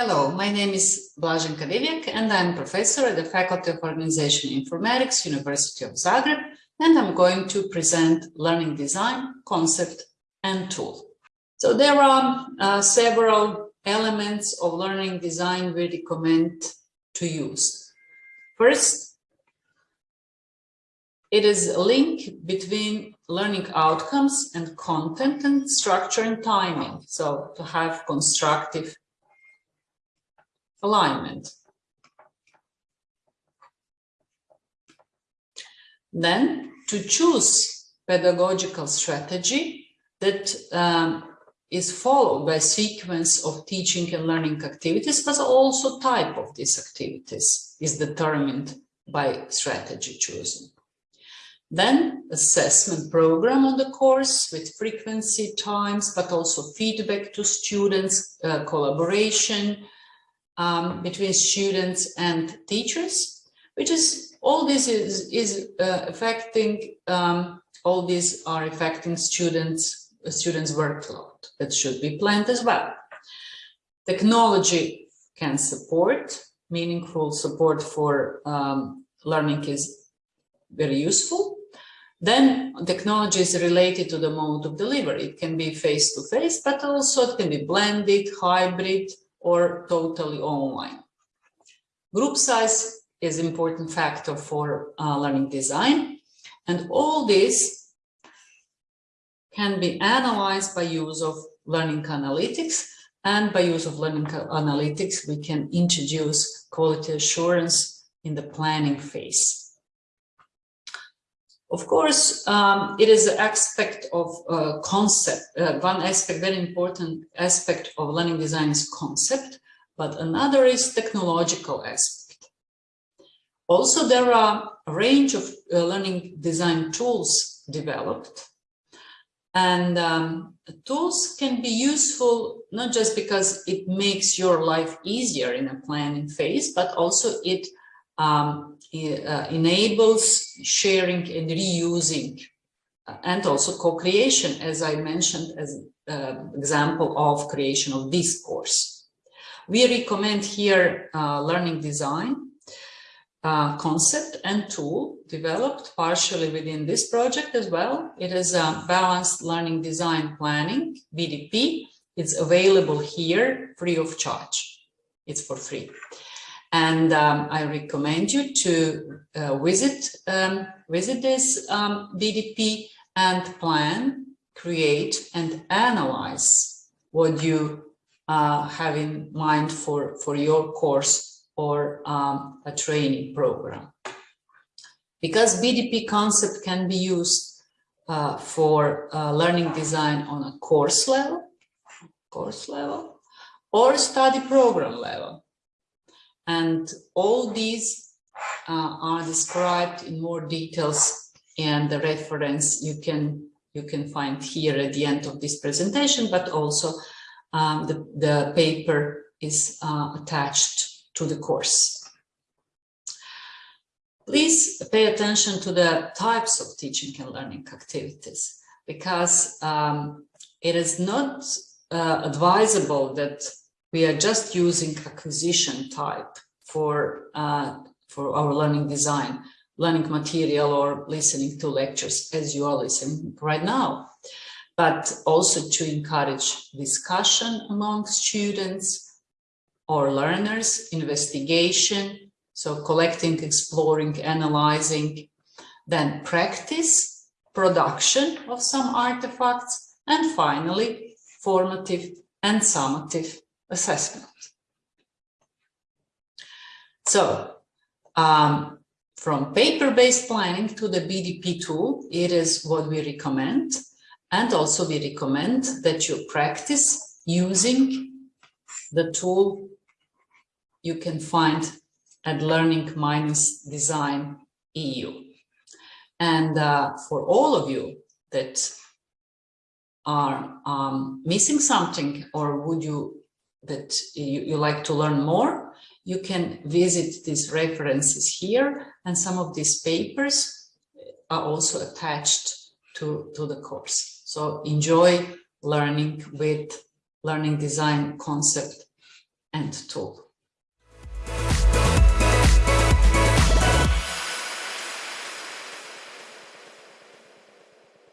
Hello, my name is Blaženka Divjak and I'm professor at the Faculty of Organization Informatics, University of Zagreb, and I'm going to present learning design, concept and tool. So there are uh, several elements of learning design we recommend to use. First, it is a link between learning outcomes and content and structure and timing. So to have constructive alignment. Then to choose pedagogical strategy that um, is followed by sequence of teaching and learning activities, but also type of these activities is determined by strategy choosing. Then assessment program on the course with frequency times, but also feedback to students, uh, collaboration, um, between students and teachers, which is all this is, is uh, affecting, um, all these are affecting students, students workload that should be planned as well. Technology can support, meaningful support for um, learning is very useful. Then technology is related to the mode of delivery. It can be face-to-face, -face, but also it can be blended, hybrid, or totally online. Group size is important factor for uh, learning design. And all this can be analyzed by use of learning analytics. And by use of learning analytics, we can introduce quality assurance in the planning phase. Of course, um, it is an aspect of uh, concept. Uh, one aspect, very important aspect of learning design is concept, but another is technological aspect. Also, there are a range of uh, learning design tools developed. And um, tools can be useful not just because it makes your life easier in a planning phase, but also it um, uh, enables sharing and reusing uh, and also co-creation, as I mentioned as uh, example of creation of this course. We recommend here uh, learning design uh, concept and tool developed partially within this project as well. It is a balanced learning design planning, BDP. It's available here free of charge. It's for free. And um, I recommend you to uh, visit, um, visit this um, BDP and plan, create and analyze what you uh, have in mind for, for your course or um, a training program. Because BDP concept can be used uh, for uh, learning design on a course level, course level, or study program level. And all these uh, are described in more details and the reference you can you can find here at the end of this presentation, but also um, the, the paper is uh, attached to the course. Please pay attention to the types of teaching and learning activities because um, it is not uh, advisable that we are just using acquisition type for, uh, for our learning design, learning material or listening to lectures as you are listening right now, but also to encourage discussion among students or learners, investigation, so collecting, exploring, analyzing, then practice, production of some artifacts, and finally, formative and summative assessment. So um, from paper-based planning to the BDP tool, it is what we recommend. And also we recommend that you practice using the tool you can find at Learning Minus Design EU. And uh, for all of you that are um, missing something or would you that you, you like to learn more, you can visit these references here and some of these papers are also attached to, to the course. So enjoy learning with learning design concept and tool.